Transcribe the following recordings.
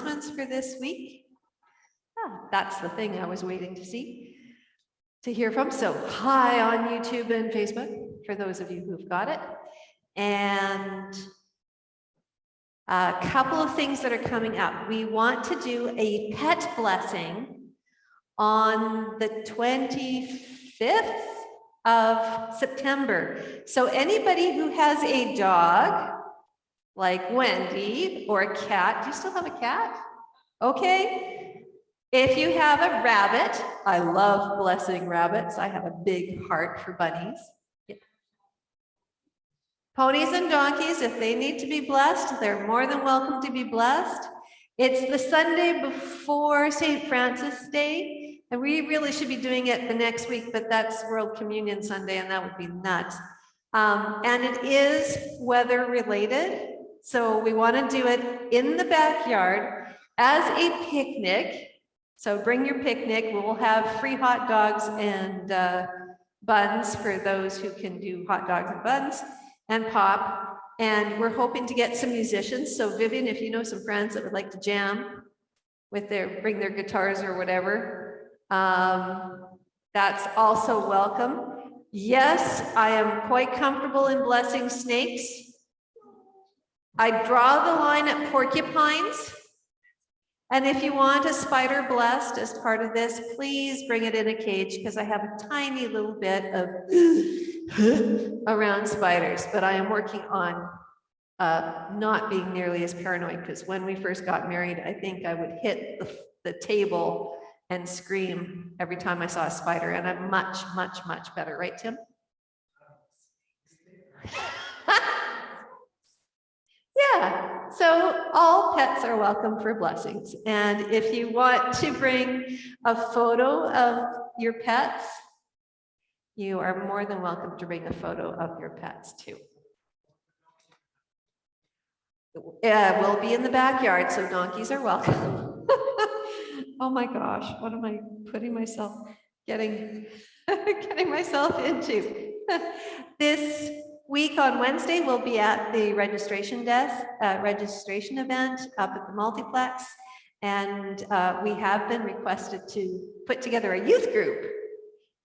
announcements for this week. Ah, That's the thing I was waiting to see, to hear from. So hi on YouTube and Facebook, for those of you who've got it. And a couple of things that are coming up. We want to do a pet blessing on the 25th of September. So anybody who has a dog, like Wendy, or a cat, do you still have a cat? Okay. If you have a rabbit, I love blessing rabbits. I have a big heart for bunnies. Ponies and donkeys, if they need to be blessed, they're more than welcome to be blessed. It's the Sunday before St. Francis Day, and we really should be doing it the next week, but that's World Communion Sunday, and that would be nuts. Um, and it is weather related, so we want to do it in the backyard as a picnic. So bring your picnic. We will have free hot dogs and uh, buns for those who can do hot dogs and buns and pop. And we're hoping to get some musicians. So Vivian, if you know some friends that would like to jam with their, bring their guitars or whatever, um, that's also welcome. Yes, I am quite comfortable in blessing snakes. I draw the line at porcupines. And if you want a spider blessed as part of this, please bring it in a cage because I have a tiny little bit of around spiders, but I am working on uh, not being nearly as paranoid because when we first got married, I think I would hit the, the table and scream every time I saw a spider and I'm much, much, much better, right, Tim? Yeah, so all pets are welcome for blessings. And if you want to bring a photo of your pets, you are more than welcome to bring a photo of your pets too. Yeah, we'll be in the backyard, so donkeys are welcome. oh my gosh, what am I putting myself, getting, getting myself into? this week on Wednesday, we'll be at the registration desk, uh, registration event up at the multiplex. And uh, we have been requested to put together a youth group.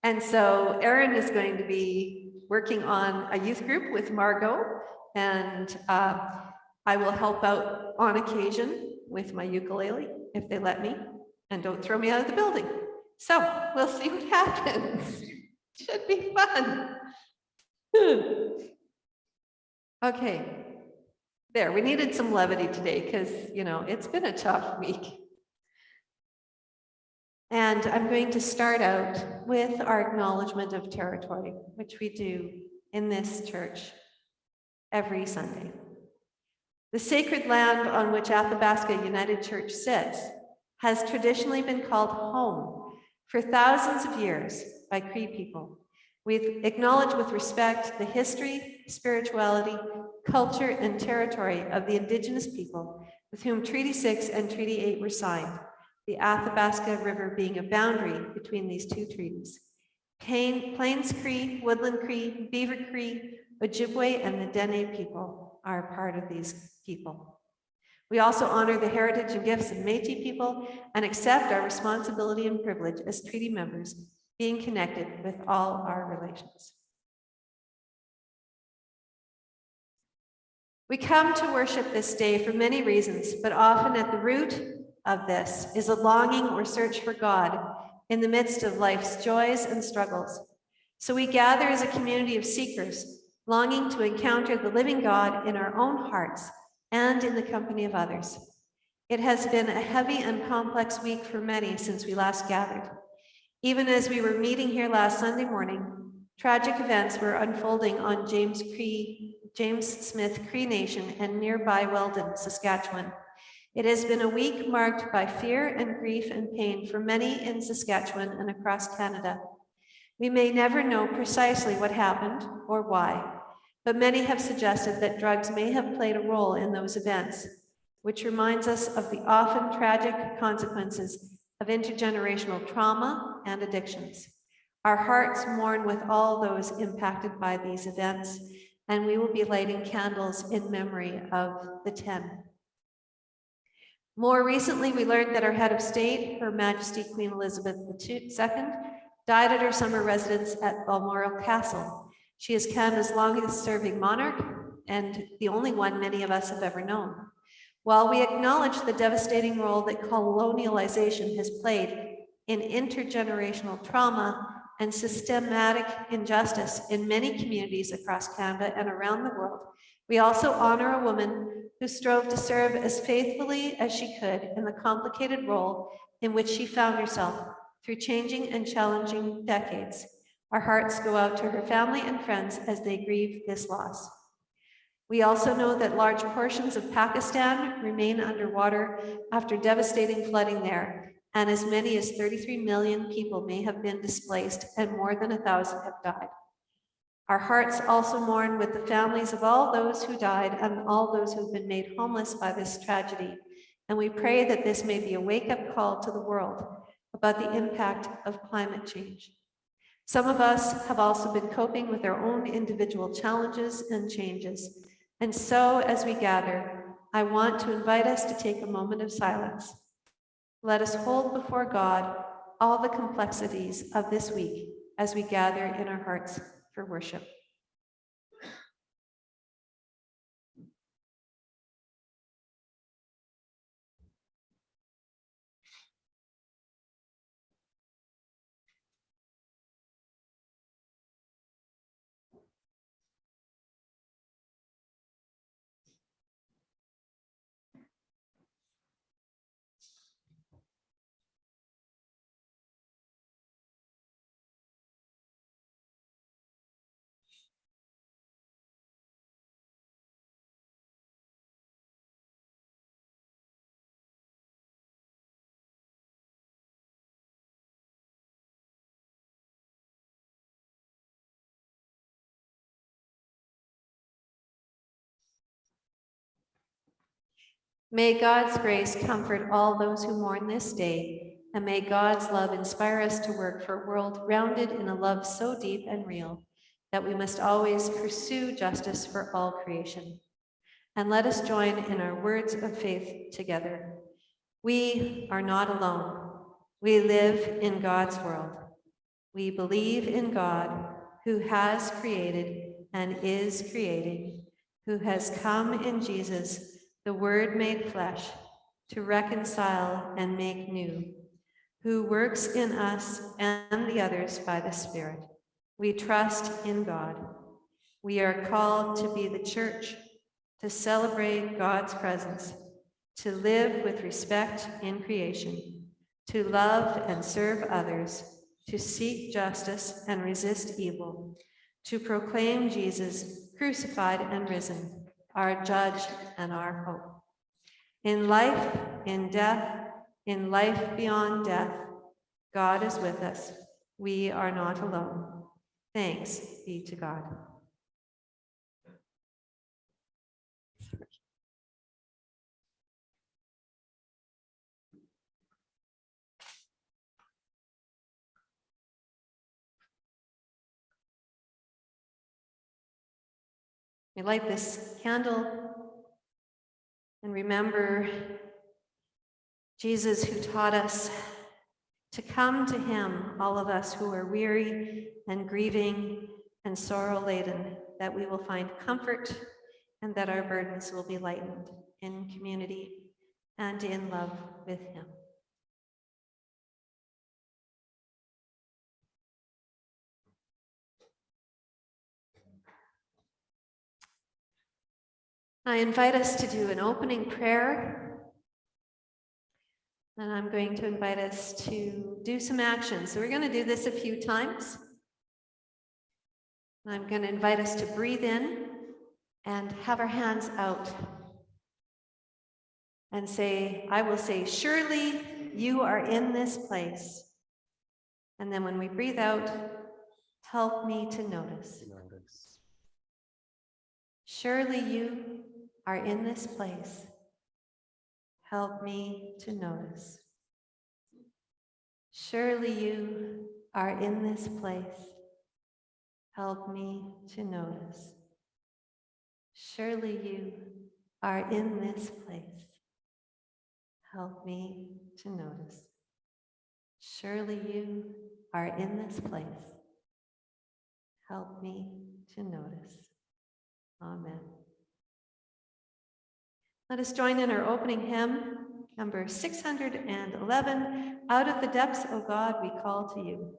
And so Erin is going to be working on a youth group with Margot and uh, I will help out on occasion with my ukulele if they let me and don't throw me out of the building. So we'll see what happens. Should be fun. Okay, there, we needed some levity today because, you know, it's been a tough week. And I'm going to start out with our acknowledgement of territory, which we do in this church every Sunday. The sacred land on which Athabasca United Church sits has traditionally been called home for thousands of years by Cree people. We acknowledge with respect the history, spirituality, culture, and territory of the Indigenous people with whom Treaty 6 and Treaty 8 were signed, the Athabasca River being a boundary between these two treaties. Plains Cree, Woodland Cree, Beaver Cree, Ojibwe, and the Dene people are part of these people. We also honor the heritage and gifts of Métis people and accept our responsibility and privilege as treaty members being connected with all our relations. We come to worship this day for many reasons, but often at the root of this is a longing or search for God in the midst of life's joys and struggles. So we gather as a community of seekers, longing to encounter the living God in our own hearts and in the company of others. It has been a heavy and complex week for many since we last gathered. Even as we were meeting here last Sunday morning, tragic events were unfolding on James Cree, James Smith Cree Nation and nearby Weldon, Saskatchewan. It has been a week marked by fear and grief and pain for many in Saskatchewan and across Canada. We may never know precisely what happened or why, but many have suggested that drugs may have played a role in those events, which reminds us of the often tragic consequences of intergenerational trauma and addictions. Our hearts mourn with all those impacted by these events, and we will be lighting candles in memory of the 10. More recently, we learned that our head of state, Her Majesty Queen Elizabeth II, died at her summer residence at Balmoral Castle. She is Canada's longest serving monarch and the only one many of us have ever known. While we acknowledge the devastating role that colonialization has played in intergenerational trauma and systematic injustice in many communities across Canada and around the world, we also honor a woman who strove to serve as faithfully as she could in the complicated role in which she found herself through changing and challenging decades. Our hearts go out to her family and friends as they grieve this loss. We also know that large portions of Pakistan remain underwater after devastating flooding there, and as many as 33 million people may have been displaced and more than a thousand have died. Our hearts also mourn with the families of all those who died and all those who've been made homeless by this tragedy. And we pray that this may be a wake-up call to the world about the impact of climate change. Some of us have also been coping with our own individual challenges and changes. And so as we gather, I want to invite us to take a moment of silence. Let us hold before God all the complexities of this week as we gather in our hearts for worship. May God's grace comfort all those who mourn this day, and may God's love inspire us to work for a world rounded in a love so deep and real that we must always pursue justice for all creation. And let us join in our words of faith together. We are not alone. We live in God's world. We believe in God who has created and is creating, who has come in Jesus the Word made flesh, to reconcile and make new, who works in us and the others by the Spirit. We trust in God. We are called to be the church, to celebrate God's presence, to live with respect in creation, to love and serve others, to seek justice and resist evil, to proclaim Jesus crucified and risen, our judge and our hope. In life, in death, in life beyond death, God is with us. We are not alone. Thanks be to God. We light this candle and remember Jesus who taught us to come to him, all of us who are weary and grieving and sorrow laden, that we will find comfort and that our burdens will be lightened in community and in love with him. I invite us to do an opening prayer. And I'm going to invite us to do some action. So we're going to do this a few times. I'm going to invite us to breathe in and have our hands out and say, I will say, surely you are in this place. And then when we breathe out, help me to notice. Surely you are in this place, help me to notice. Surely you are in this place, help me to notice. Surely you are in this place, Help me to notice. Surely you are in this place. Help me to notice. Amen. Let us join in our opening hymn, number 611, Out of the Depths, O God, we call to you.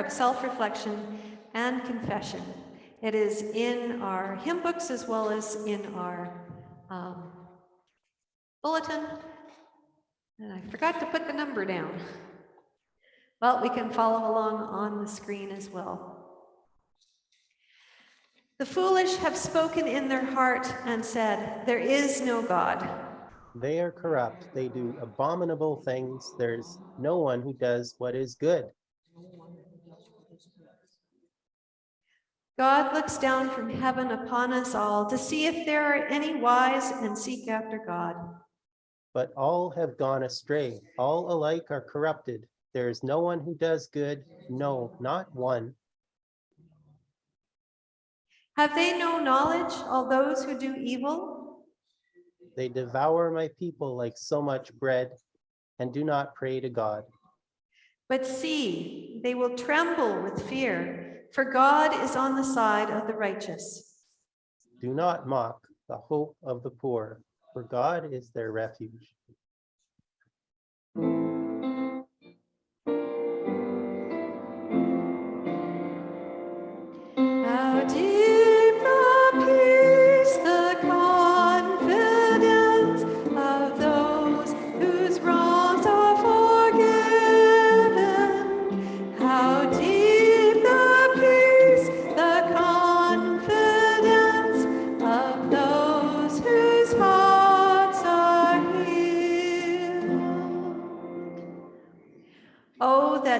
Of self-reflection and confession. It is in our hymn books as well as in our um, bulletin. And I forgot to put the number down. Well, we can follow along on the screen as well. The foolish have spoken in their heart and said, There is no God. They are corrupt. They do abominable things. There's no one who does what is good. God looks down from heaven upon us all to see if there are any wise and seek after God. But all have gone astray. All alike are corrupted. There is no one who does good. No, not one. Have they no knowledge, all those who do evil? They devour my people like so much bread and do not pray to God. But see, they will tremble with fear, for God is on the side of the righteous. Do not mock the hope of the poor, for God is their refuge.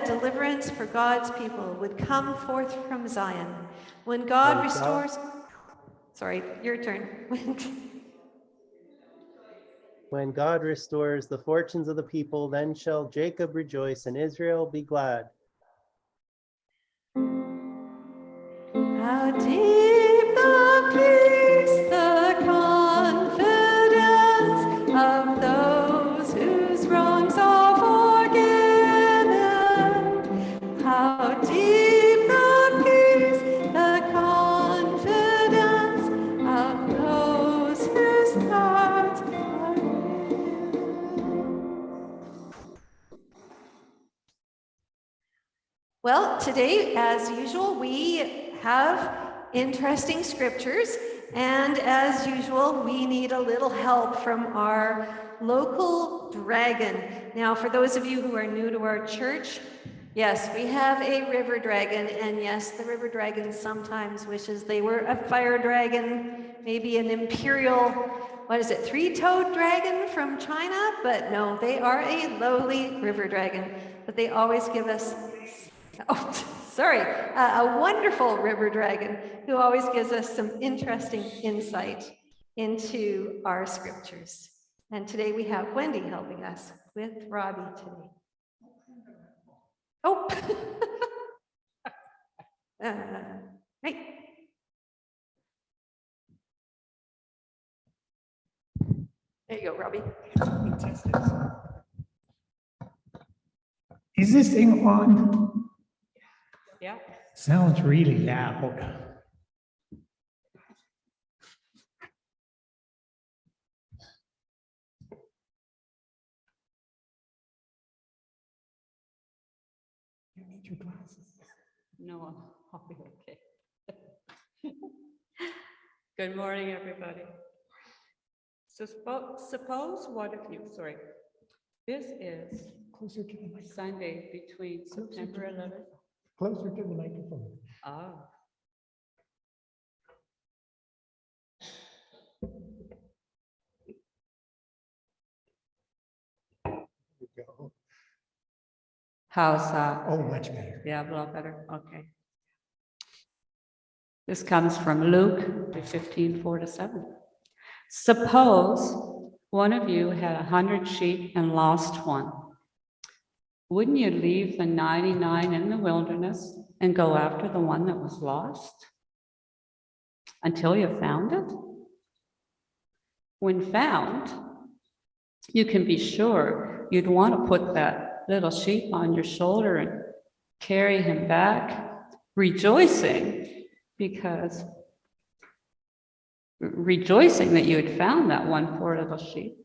That deliverance for God's people would come forth from Zion. When God When God- restores, sorry, your turn. When God restores the fortunes of the people, then shall Jacob rejoice and Israel be glad. Well, today, as usual, we have interesting scriptures. And as usual, we need a little help from our local dragon. Now, for those of you who are new to our church, yes, we have a river dragon. And yes, the river dragon sometimes wishes they were a fire dragon, maybe an imperial, what is it, three-toed dragon from China? But no, they are a lowly river dragon. But they always give us Oh, sorry, uh, a wonderful river dragon who always gives us some interesting insight into our scriptures. And today we have Wendy helping us with Robbie today. Oh. Uh, Right. There you go, Robbie. Is this thing on? Yeah. Sounds really loud. You need your glasses. No, I'll be okay. Good morning, everybody. So suppose what if you, sorry, this is Closer to the Sunday between September 11th. Closer to the microphone. Ah, how's that? Oh, much better. Yeah, a lot better, okay. This comes from Luke, the 15, 4 to 7. Suppose one of you had a hundred sheep and lost one. Wouldn't you leave the 99 in the wilderness and go after the one that was lost? Until you found it? When found, you can be sure you'd want to put that little sheep on your shoulder and carry him back, rejoicing because rejoicing that you had found that one poor little sheep.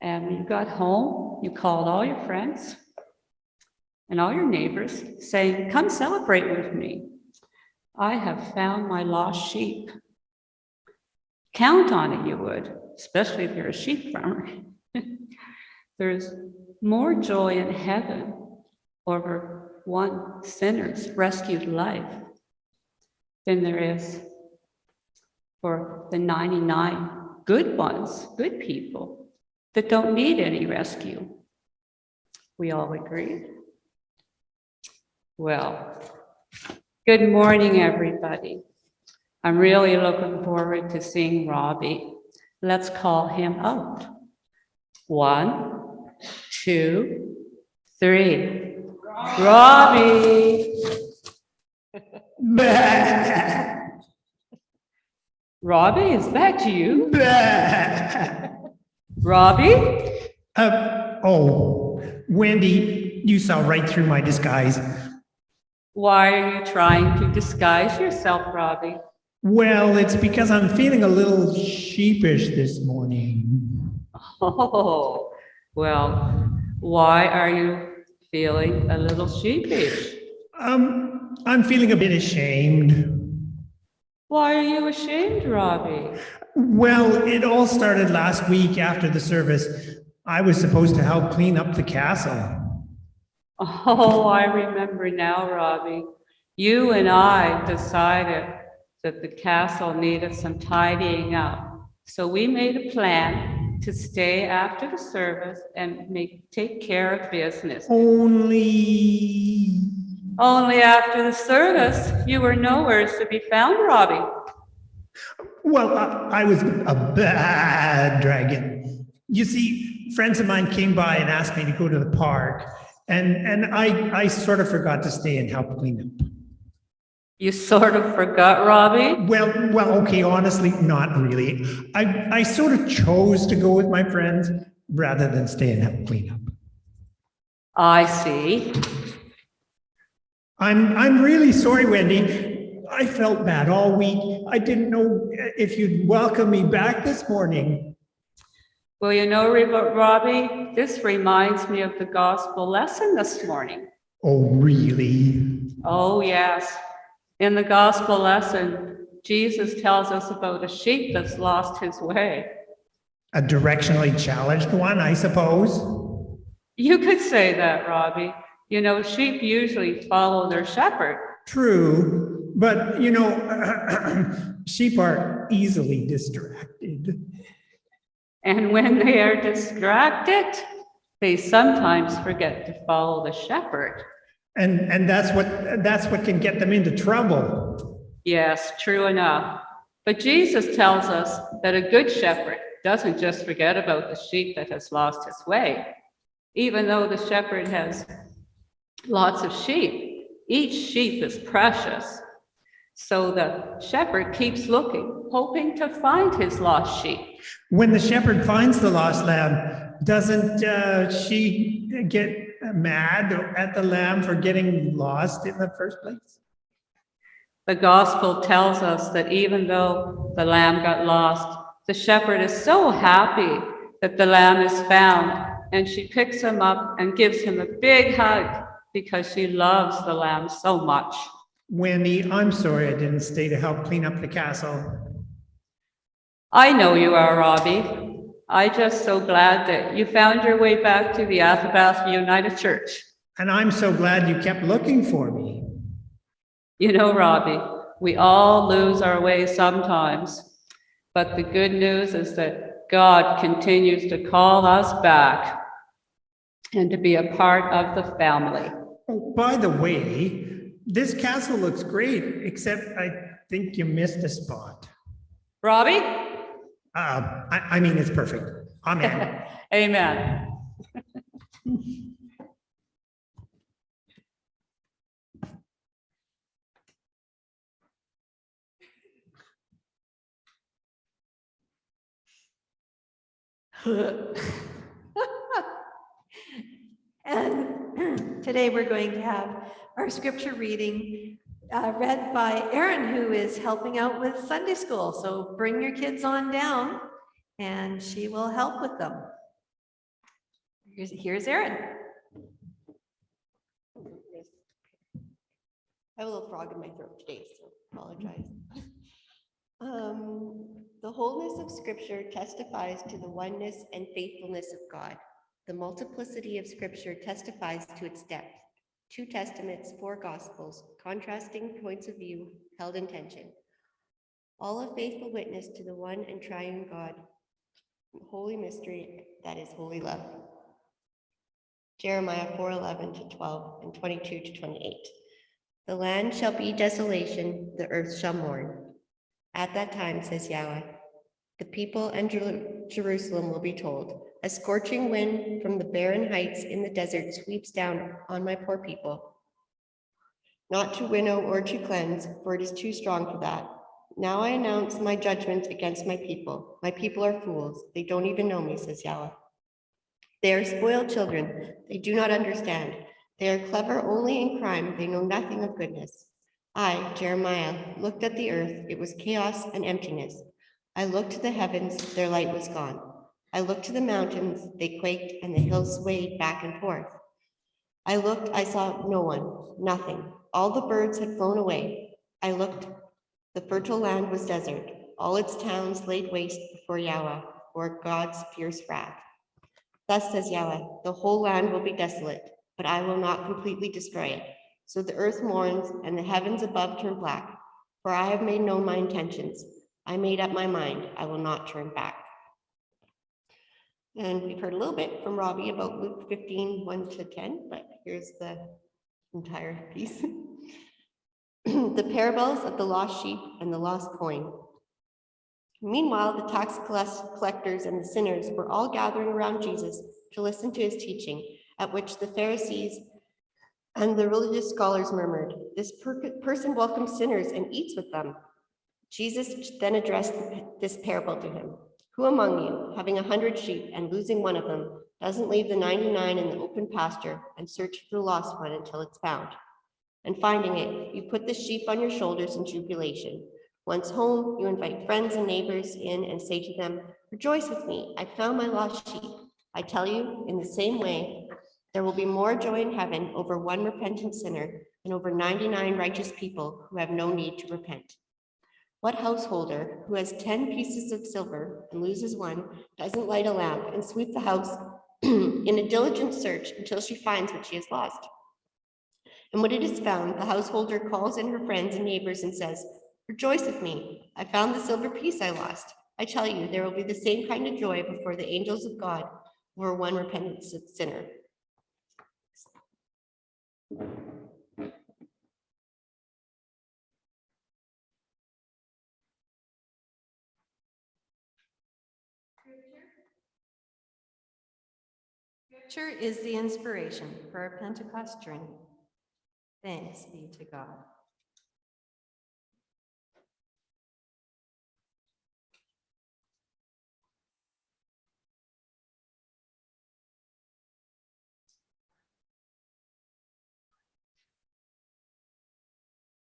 And you got home, you called all your friends and all your neighbors saying, come celebrate with me. I have found my lost sheep. Count on it, you would, especially if you're a sheep farmer. There's more joy in heaven over one sinner's rescued life than there is for the 99 good ones, good people that don't need any rescue. We all agree? Well, good morning, everybody. I'm really looking forward to seeing Robbie. Let's call him out. One, two, three. Robbie! Robbie, is that you? Robbie? Uh, oh, Wendy, you saw right through my disguise. Why are you trying to disguise yourself, Robbie? Well, it's because I'm feeling a little sheepish this morning. Oh, well, why are you feeling a little sheepish? Um, I'm feeling a bit ashamed. Why are you ashamed, Robbie? Well, it all started last week after the service. I was supposed to help clean up the castle. Oh, I remember now, Robbie. You and I decided that the castle needed some tidying up. So we made a plan to stay after the service and make, take care of business. Only, Only after the service, you were nowhere to be found, Robbie. well, I, I was a bad dragon. You see, friends of mine came by and asked me to go to the park, and, and I, I sort of forgot to stay and help clean up. You sort of forgot, Robbie. Well, well, okay, honestly, not really. I, I sort of chose to go with my friends rather than stay and help clean up. I see. I'm, I'm really sorry, Wendy. I felt bad all week. I didn't know if you'd welcome me back this morning. Well, you know, Robbie, this reminds me of the gospel lesson this morning. Oh, really? Oh, yes. In the gospel lesson, Jesus tells us about a sheep that's lost his way. A directionally challenged one, I suppose. You could say that, Robbie. You know, sheep usually follow their shepherd. True, but you know, sheep are easily distracted. And when they are distracted, they sometimes forget to follow the shepherd. And, and that's what, that's what can get them into trouble. Yes, true enough. But Jesus tells us that a good shepherd doesn't just forget about the sheep that has lost his way. Even though the shepherd has lots of sheep, each sheep is precious. So the shepherd keeps looking, hoping to find his lost sheep. When the shepherd finds the lost lamb, doesn't uh, she get mad at the lamb for getting lost in the first place? The gospel tells us that even though the lamb got lost, the shepherd is so happy that the lamb is found and she picks him up and gives him a big hug because she loves the lamb so much. Winnie, I'm sorry I didn't stay to help clean up the castle. I know you are, Robbie. I just so glad that you found your way back to the Athabasca United Church. And I'm so glad you kept looking for me. You know, Robbie, we all lose our way sometimes, but the good news is that God continues to call us back and to be a part of the family. Oh, by the way, this castle looks great, except I think you missed a spot. Robbie? Uh, I, I mean, it's perfect. Amen. Amen. And today we're going to have our scripture reading uh, read by Erin, who is helping out with Sunday school. So bring your kids on down and she will help with them. Here's, here's Erin. I have a little frog in my throat today, so apologize. Um, The wholeness of scripture testifies to the oneness and faithfulness of God. The multiplicity of scripture testifies to its depth. Two testaments, four gospels, contrasting points of view held in tension. All a faithful witness to the one and triune God, holy mystery that is holy love. Jeremiah 4:11 to 12 and 22 to 28. The land shall be desolation, the earth shall mourn. At that time, says Yahweh, the people and Jeru- Jerusalem will be told, a scorching wind from the barren heights in the desert sweeps down on my poor people. Not to winnow or to cleanse, for it is too strong for that. Now I announce my judgment against my people. My people are fools. They don't even know me, says Yahweh. They are spoiled children. They do not understand. They are clever only in crime. They know nothing of goodness. I, Jeremiah, looked at the earth. It was chaos and emptiness. I looked to the heavens. Their light was gone. I looked to the mountains. They quaked and the hills swayed back and forth. I looked, I saw no one, nothing. All the birds had flown away. I looked, the fertile land was desert. All its towns laid waste before Yahweh, for God's fierce wrath. Thus says Yahweh, the whole land will be desolate, but I will not completely destroy it. So the earth mourns and the heavens above turn black, for I have made known my intentions. I made up my mind, I will not turn back. And we've heard a little bit from Robbie about Luke 15, 1 to 10, but here's the entire piece. The parables of the lost sheep and the lost coin. Meanwhile, the tax collectors and the sinners were all gathering around Jesus to listen to his teaching, at which the Pharisees and the religious scholars murmured, This per- person welcomes sinners and eats with them. Jesus then addressed this parable to him. Who among you, having a hundred sheep and losing one of them, doesn't leave the 99 in the open pasture and search for the lost one until it's found? And finding it, you put the sheep on your shoulders in jubilation. Once home, you invite friends and neighbors in and say to them, Rejoice with me, I found my lost sheep. I tell you, in the same way, there will be more joy in heaven over one repentant sinner than over 99 righteous people who have no need to repent. What householder who has 10 pieces of silver and loses one doesn't light a lamp and sweep the house in a diligent search until she finds what she has lost? And when it is found, the householder calls in her friends and neighbors and says, Rejoice with me, I found the silver piece I lost. I tell you, there will be the same kind of joy before the angels of God over one repentant sinner. Scripture is the inspiration for our Pentecost journey. Thanks be to God.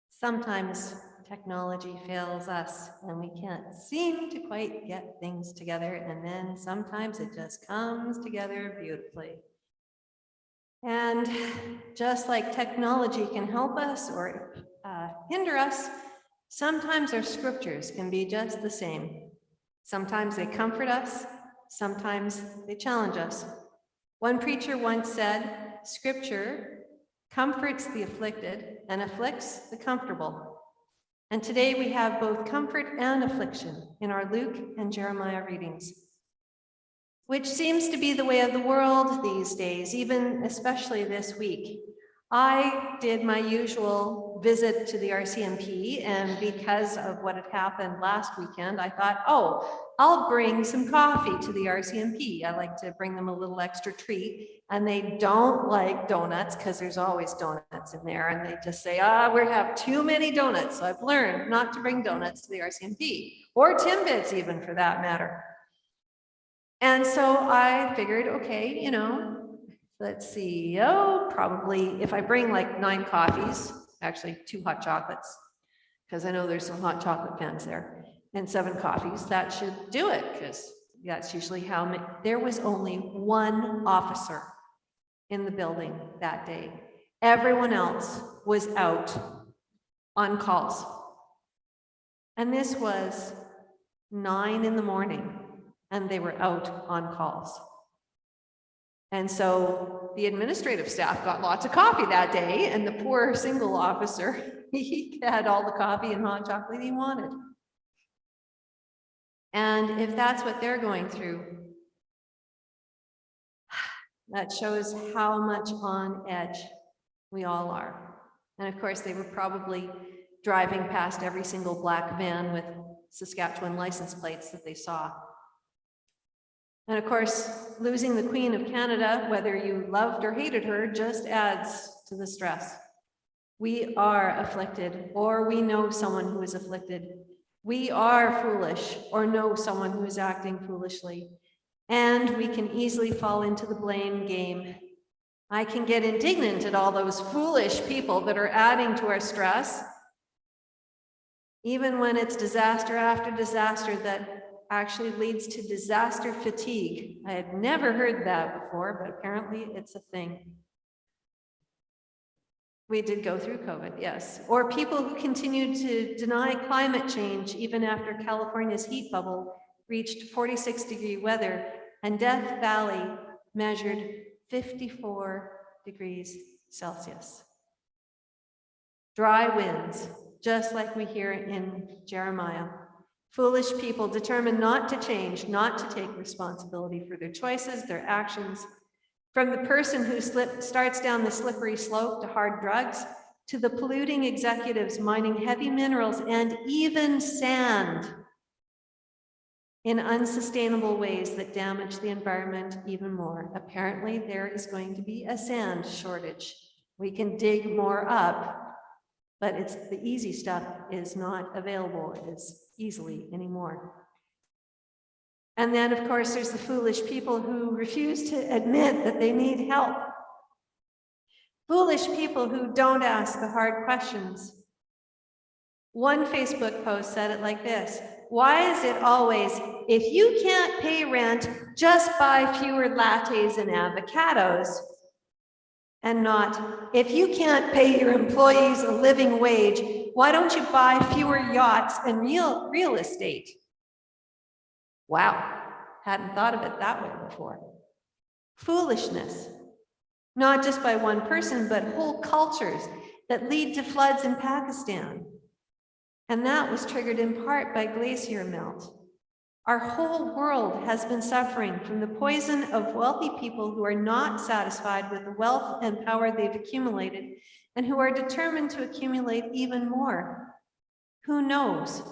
Sometimes technology fails us and we can't seem to quite get things together. And then sometimes it just comes together beautifully. And just like technology can help us or uh, hinder us, sometimes our scriptures can be just the same. Sometimes they comfort us, sometimes they challenge us. One preacher once said, scripture comforts the afflicted and afflicts the comfortable. And today we have both comfort and affliction in our Luke and Jeremiah readings, which seems to be the way of the world these days, even especially this week. I did my usual visit to the RCMP, and because of what had happened last weekend, I thought, oh, I'll bring some coffee to the RCMP. I like to bring them a little extra treat, and they don't like donuts because there's always donuts in there, and they just say, ah, we have too many donuts. So I've learned not to bring donuts to the RCMP, or Timbits even for that matter. And so I figured, okay, you know, let's see, oh, probably if I bring like nine coffees, actually two hot chocolates, because I know there's some hot chocolate fans there, and seven coffees, that should do it, because that's usually how many, there was only one officer in the building that day. Everyone else was out on calls. And this was nine in the morning, and they were out on calls. And so the administrative staff got lots of coffee that day and the poor single officer, he had all the coffee and hot chocolate he wanted. And if that's what they're going through, that shows how much on edge we all are. And of course, they were probably driving past every single black van with Saskatchewan license plates that they saw. And of course, losing the Queen of Canada, whether you loved or hated her, just adds to the stress. We are afflicted, or we know someone who is afflicted. We are foolish, or know someone who is acting foolishly. And we can easily fall into the blame game. I can get indignant at all those foolish people that are adding to our stress, even when it's disaster after disaster that actually leads to disaster fatigue. I had never heard that before, but apparently it's a thing. We did go through COVID, yes. Or people who continue to deny climate change even after California's heat bubble reached 46 degree weather and Death Valley measured 54 degrees Celsius. Dry winds, just like we hear in Jeremiah. Foolish people determined not to change, not to take responsibility for their choices, their actions. From the person who slip, starts down the slippery slope to hard drugs, to the polluting executives mining heavy minerals and even sand in unsustainable ways that damage the environment even more. Apparently, there is going to be a sand shortage. We can dig more up, but it's the easy stuff is not available as easily anymore. And then, of course, there's the foolish people who refuse to admit that they need help. Foolish people who don't ask the hard questions. One Facebook post said it like this, why is it always, if you can't pay rent, just buy fewer lattes and avocados? And not, if you can't pay your employees a living wage, why don't you buy fewer yachts and real, real estate? Wow, hadn't thought of it that way before. Foolishness, not just by one person, but whole cultures that lead to floods in Pakistan. And that was triggered in part by glacier melt. Our whole world has been suffering from the poison of wealthy people who are not satisfied with the wealth and power they've accumulated and who are determined to accumulate even more. Who knows?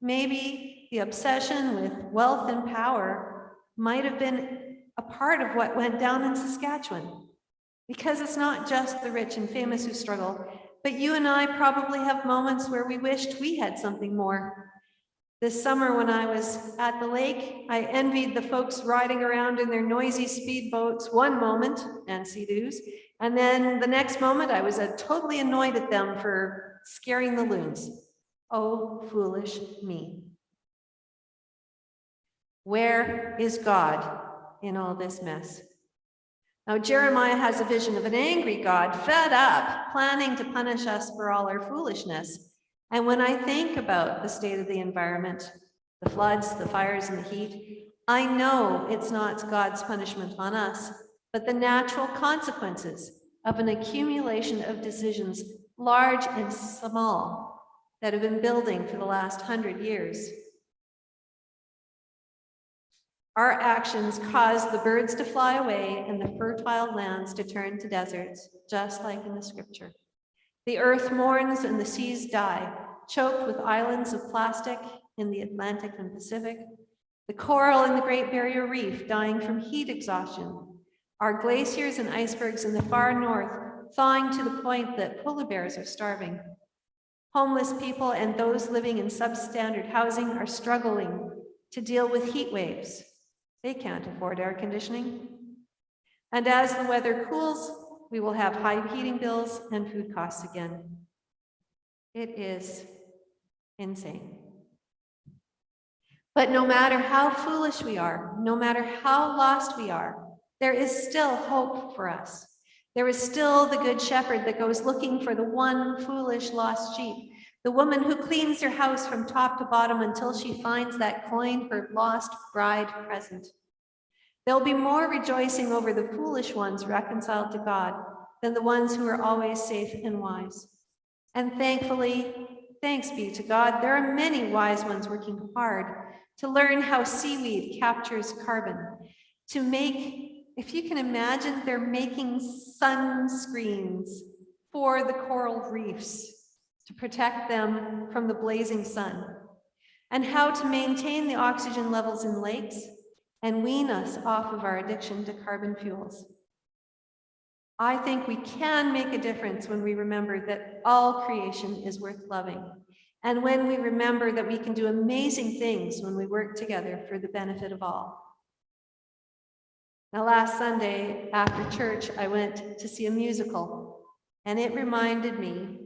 Maybe the obsession with wealth and power might have been a part of what went down in Saskatchewan. Because it's not just the rich and famous who struggle, but you and I probably have moments where we wished we had something more. This summer when I was at the lake, I envied the folks riding around in their noisy speedboats one moment, and sea-doos, and then the next moment I was uh, totally annoyed at them for scaring the loons. Oh, foolish me. Where is God in all this mess? Now, Jeremiah has a vision of an angry God, fed up, planning to punish us for all our foolishness. And when I think about the state of the environment, the floods, the fires, and the heat, I know it's not God's punishment on us, but the natural consequences of an accumulation of decisions, large and small, that have been building for the last hundred years. Our actions cause the birds to fly away and the fertile lands to turn to deserts, just like in the scripture. The earth mourns and the seas die, choked with islands of plastic in the Atlantic and Pacific. The coral in the Great Barrier Reef dying from heat exhaustion. Our glaciers and icebergs in the far north thawing to the point that polar bears are starving. Homeless people and those living in substandard housing are struggling to deal with heat waves. They can't afford air conditioning. And as the weather cools, we will have high heating bills and food costs again. It is insane. But no matter how foolish we are, no matter how lost we are, there is still hope for us. There is still the good shepherd that goes looking for the one foolish lost sheep, the woman who cleans her house from top to bottom until she finds that coin her lost bride present. There'll be more rejoicing over the foolish ones reconciled to God than the ones who are always safe and wise. And thankfully, thanks be to God, there are many wise ones working hard to learn how seaweed captures carbon, to make, if you can imagine, they're making sunscreens for the coral reefs to protect them from the blazing sun, and how to maintain the oxygen levels in lakes and wean us off of our addiction to carbon fuels. I think we can make a difference when we remember that all creation is worth loving. And when we remember that we can do amazing things when we work together for the benefit of all. Now, last Sunday after church, I went to see a musical, and it reminded me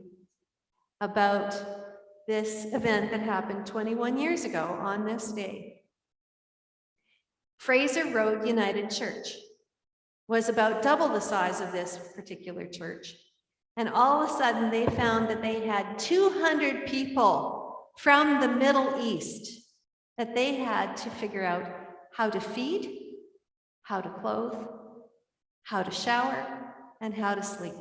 about this event that happened 21 years ago on this day. Fraser Road United Church was about double the size of this particular church. And all of a sudden they found that they had 200 people from the Middle East that they had to figure out how to feed, how to clothe, how to shower, and how to sleep.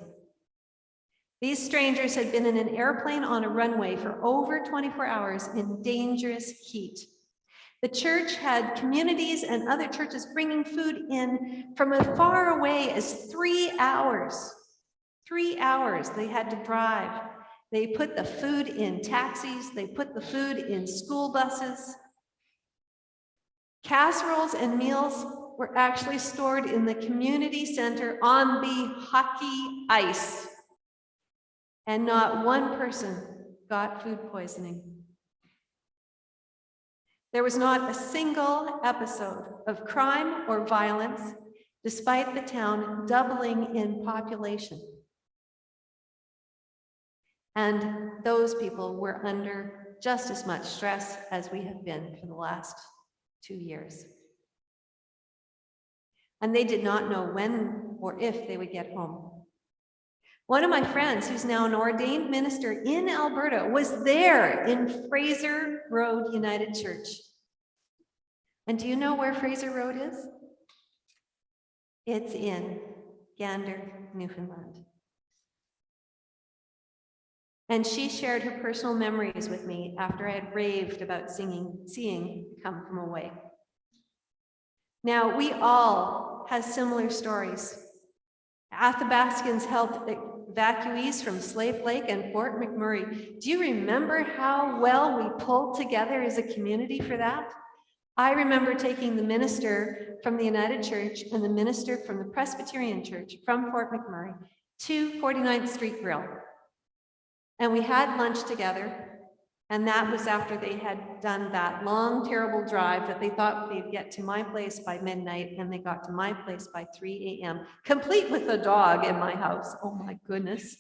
These strangers had been in an airplane on a runway for over 24 hours in dangerous heat. The church had communities and other churches bringing food in from as far away as three hours. Three hours they had to drive. They put the food in taxis. They put the food in school buses. Casseroles and meals were actually stored in the community center on the hockey ice. And not one person got food poisoning. There was not a single episode of crime or violence, despite the town doubling in population. And those people were under just as much stress as we have been for the last two years. And they did not know when or if they would get home. One of my friends, who's now an ordained minister in Alberta, was there in Fraser Road United Church. And do you know where Fraser Road is? It's in Gander, Newfoundland. And she shared her personal memories with me after I had raved about singing, seeing Come From Away. Now, we all have similar stories. Athabascans helped evacuees from Slave Lake and Fort McMurray. Do you remember how well we pulled together as a community for that? I remember taking the minister from the United Church and the minister from the Presbyterian Church from Fort McMurray to 49th Street Grill. And we had lunch together. And that was after they had done that long, terrible drive that they thought they'd get to my place by midnight, and they got to my place by 3 a.m., complete with a dog in my house. Oh my goodness.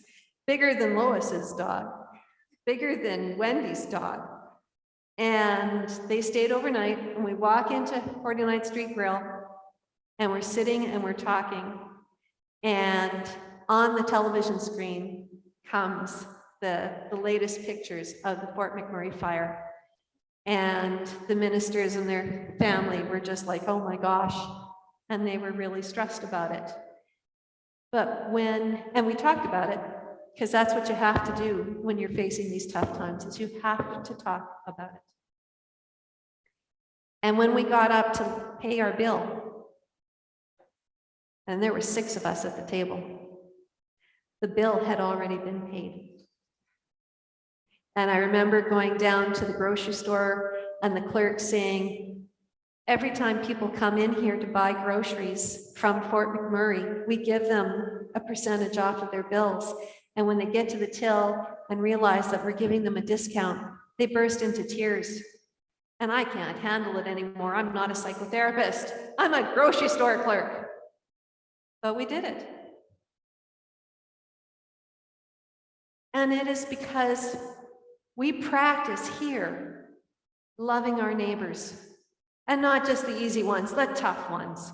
Bigger than Lois's dog, bigger than Wendy's dog. And they stayed overnight, and we walk into 49th Street Grill, and we're sitting and we're talking. And on the television screen comes the, the latest pictures of the Fort McMurray fire. And the ministers and their family were just like, oh my gosh. And they were really stressed about it. But when, and we talked about it, because that's what you have to do when you're facing these tough times, is you have to talk about it. And when we got up to pay our bill, and there were six of us at the table, the bill had already been paid. And I remember going down to the grocery store and the clerk saying, every time people come in here to buy groceries from Fort McMurray, we give them a percentage off of their bills. And when they get to the till and realize that we're giving them a discount, they burst into tears. And I can't handle it anymore. I'm not a psychotherapist. I'm a grocery store clerk. But we did it. And it is because we practice here loving our neighbors and not just the easy ones, the tough ones.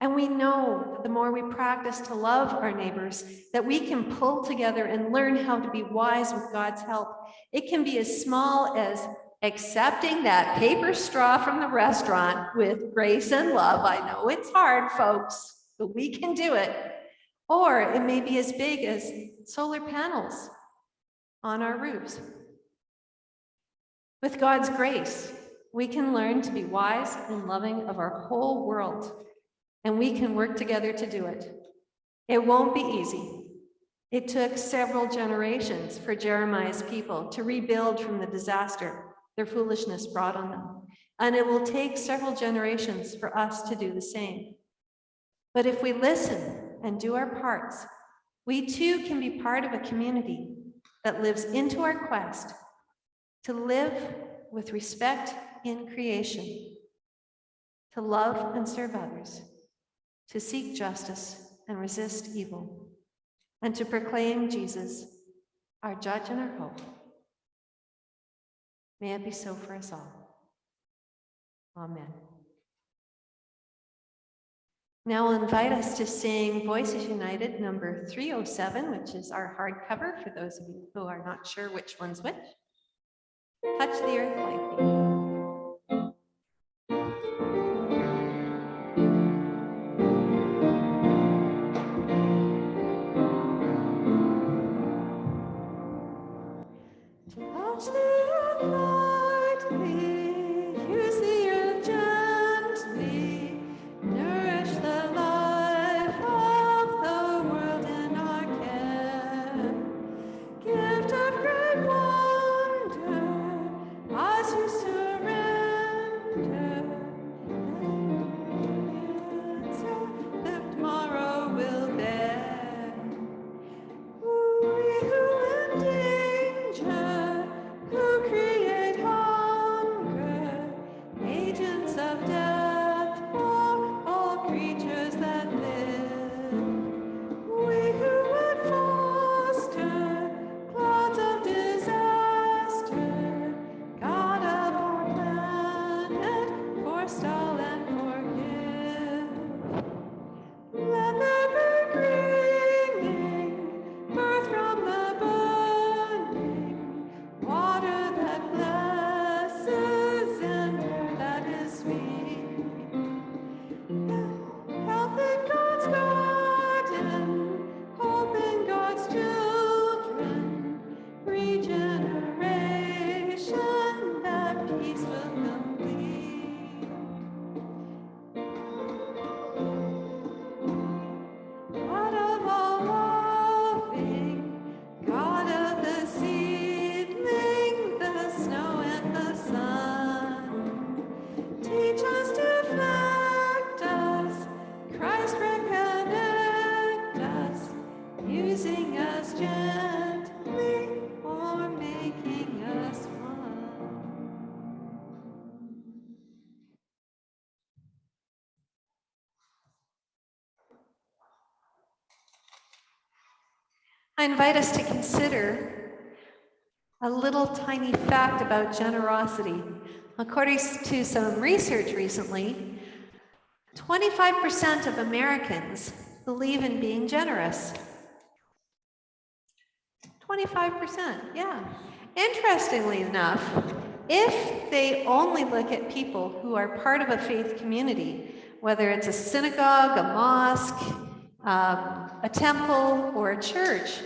And we know that the more we practice to love our neighbors, that we can pull together and learn how to be wise with God's help. It can be as small as accepting that paper straw from the restaurant with grace and love. I know it's hard, folks, but we can do it. Or it may be as big as solar panels on our roofs. With God's grace, we can learn to be wise and loving of our whole world, and we can work together to do it. It won't be easy. It took several generations for Jeremiah's people to rebuild from the disaster their foolishness brought on them. And it will take several generations for us to do the same. But if we listen and do our parts, we too can be part of a community that lives into our quest to live with respect in creation, to love and serve others, to seek justice and resist evil, and to proclaim Jesus, our judge and our hope. May it be so for us all. Amen. Now I'll invite us to sing Voices United number 307, which is our hardcover for those of you who are not sure which one's which. Touch the earth lightly. Invite us to consider a little tiny fact about generosity. According to some research recently, 25% of Americans believe in being generous. 25%, yeah. Interestingly enough, if they only look at people who are part of a faith community, whether it's a synagogue, a mosque, um, a temple, or a church,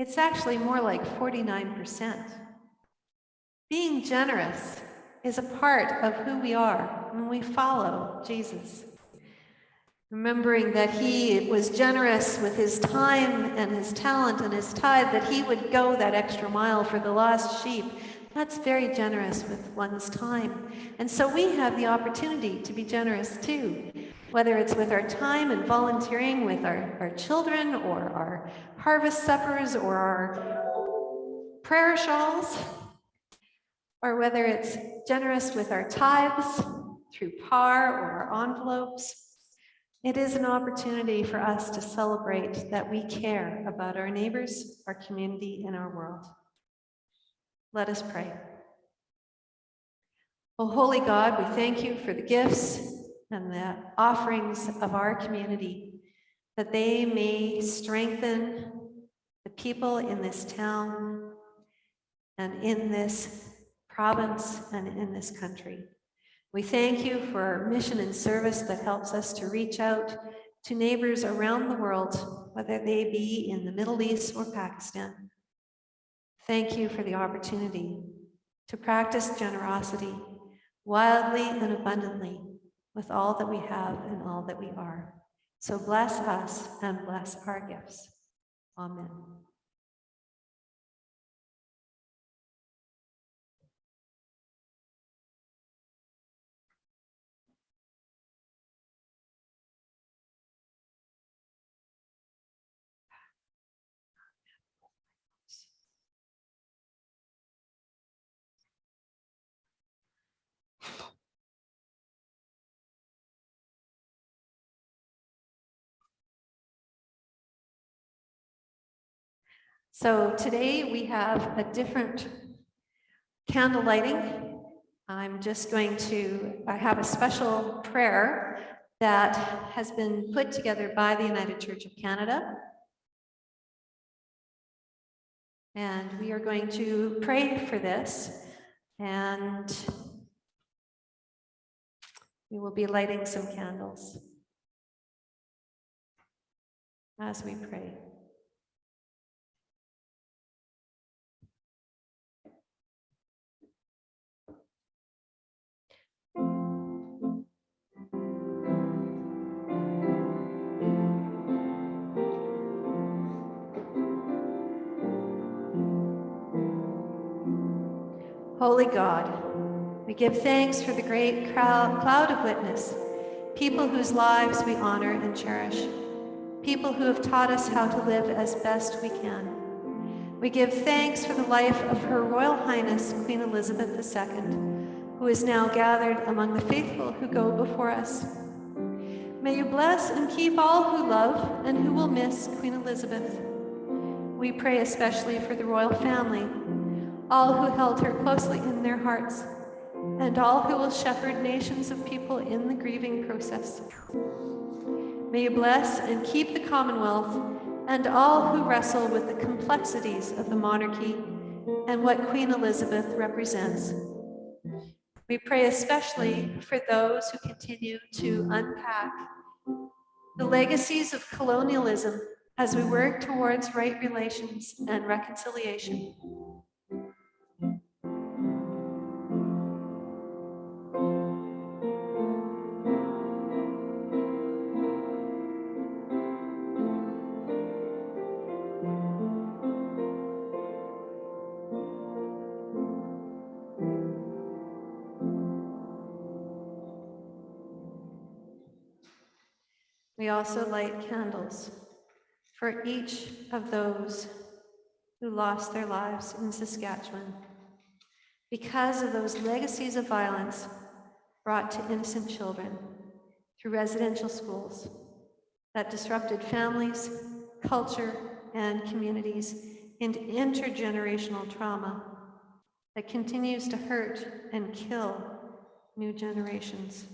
it's actually more like 49%. Being generous is a part of who we are when we follow Jesus. Remembering that he was generous with his time and his talent and his tithe, that he would go that extra mile for the lost sheep. That's very generous with one's time. And so we have the opportunity to be generous too, whether it's with our time and volunteering with our, our children or our harvest suppers or our prayer shawls, or whether it's generous with our tithes through par or our envelopes. It is an opportunity for us to celebrate that we care about our neighbors, our community, and our world. Let us pray. Oh, holy God, we thank you for the gifts and the offerings of our community, that they may strengthen the people in this town and in this province and in this country. We thank you for our mission and service that helps us to reach out to neighbors around the world, whether they be in the Middle East or Pakistan. Thank you for the opportunity to practice generosity wildly and abundantly with all that we have and all that we are. So bless us and bless our gifts. Amen. So today we have a different candle lighting. I'm just going to, I have a special prayer that has been put together by the United Church of Canada. And we are going to pray for this and we will be lighting some candles as we pray. Holy God, we give thanks for the great cloud of witness, people whose lives we honor and cherish, people who have taught us how to live as best we can. We give thanks for the life of Her Royal Highness Queen Elizabeth II, who is now gathered among the faithful who go before us. May you bless and keep all who love and who will miss Queen Elizabeth. We pray especially for the royal family, all who held her closely in their hearts, and all who will shepherd nations of people in the grieving process. May you bless and keep the Commonwealth and all who wrestle with the complexities of the monarchy and what Queen Elizabeth represents. We pray especially for those who continue to unpack the legacies of colonialism as we work towards right relations and reconciliation. We also light candles for each of those who lost their lives in Saskatchewan because of those legacies of violence brought to innocent children through residential schools that disrupted families, culture, and communities into intergenerational trauma that continues to hurt and kill new generations.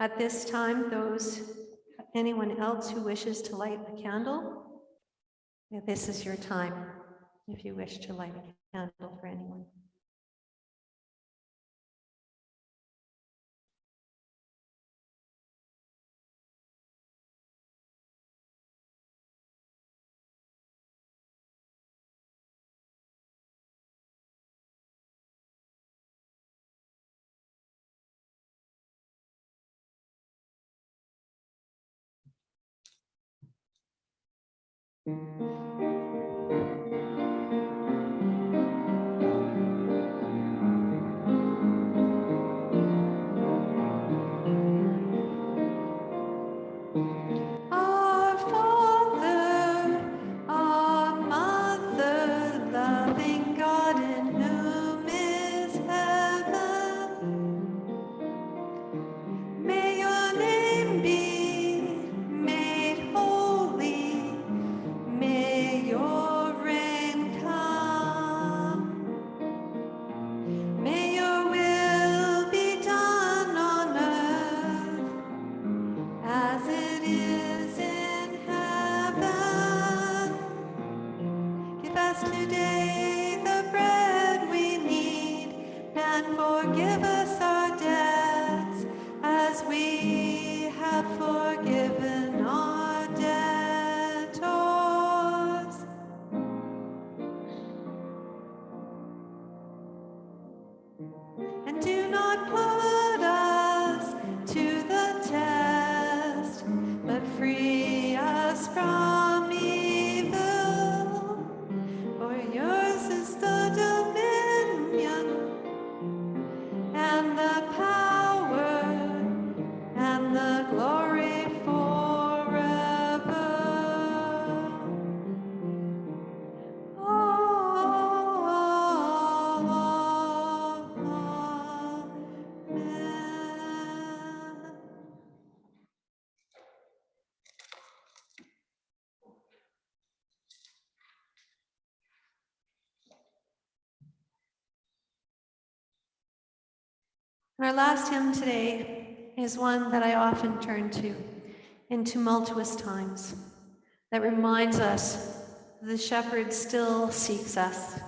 At this time, those, anyone else who wishes to light a candle, this is your time if you wish to light a candle for anyone. Our Our last hymn today is one that I often turn to in tumultuous times that reminds us the shepherd still seeks us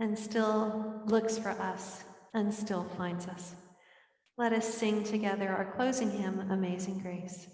and still looks for us and still finds us. Let us sing together our closing hymn, Amazing Grace.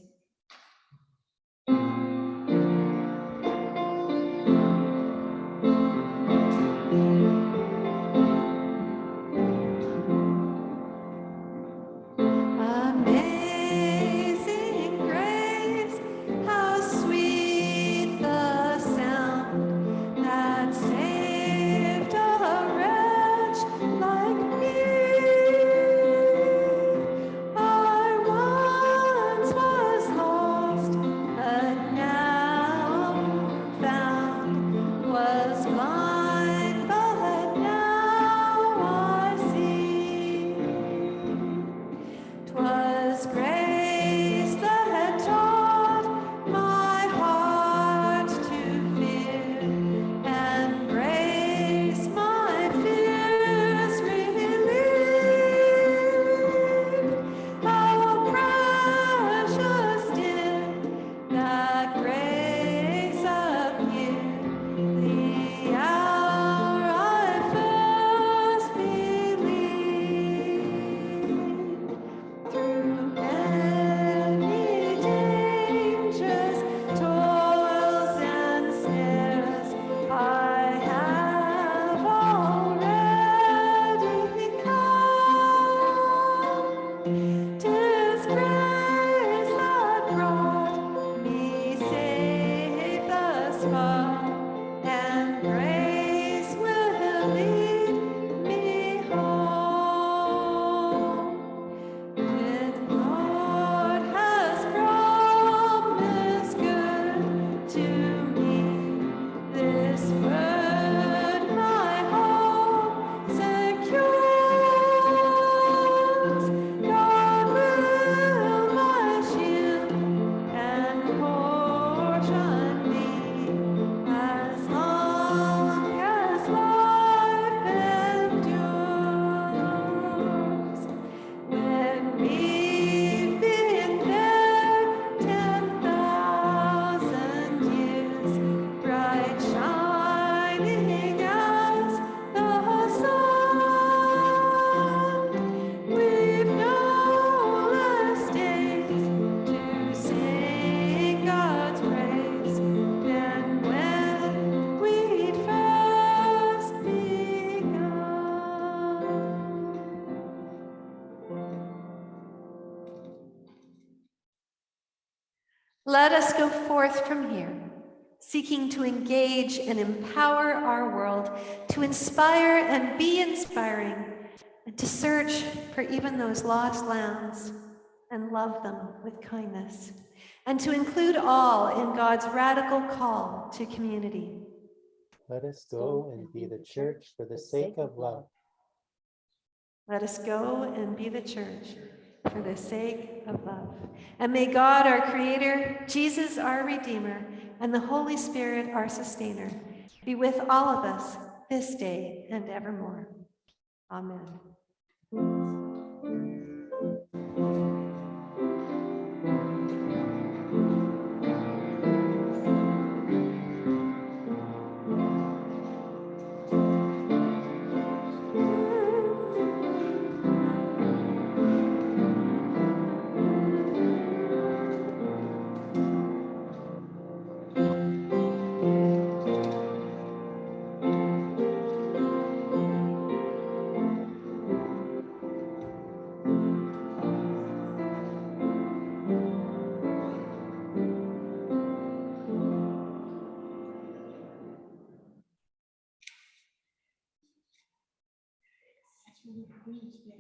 Let us go forth from here, seeking to engage and empower our world, to inspire and be inspiring, and to search for even those lost lands and love them with kindness, and to include all in God's radical call to community. Let us go and be the church for the sake of love. Let us go and be the church for the sake of love. And may God, our Creator, Jesus, our Redeemer, and the Holy Spirit, our Sustainer, be with all of us this day and evermore. Amen. me, yeah.